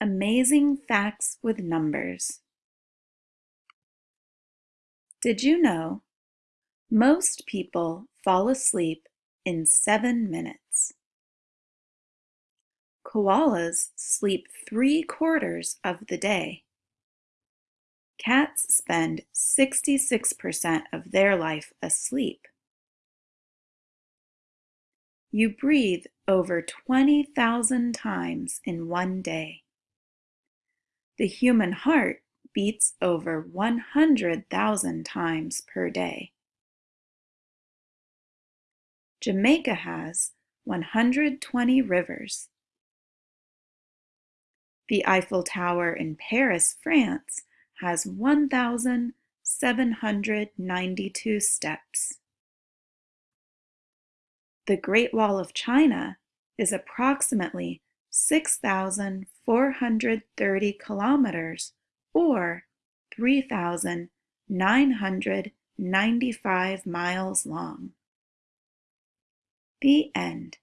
Amazing Facts with Numbers Did you know most people fall asleep in seven minutes? Koalas sleep three quarters of the day. Cats spend 66% of their life asleep. You breathe over 20,000 times in one day. The human heart beats over 100,000 times per day. Jamaica has 120 rivers. The Eiffel Tower in Paris, France has 1,792 steps. The Great Wall of China is approximately 6,430 kilometers or 3,995 miles long. The end.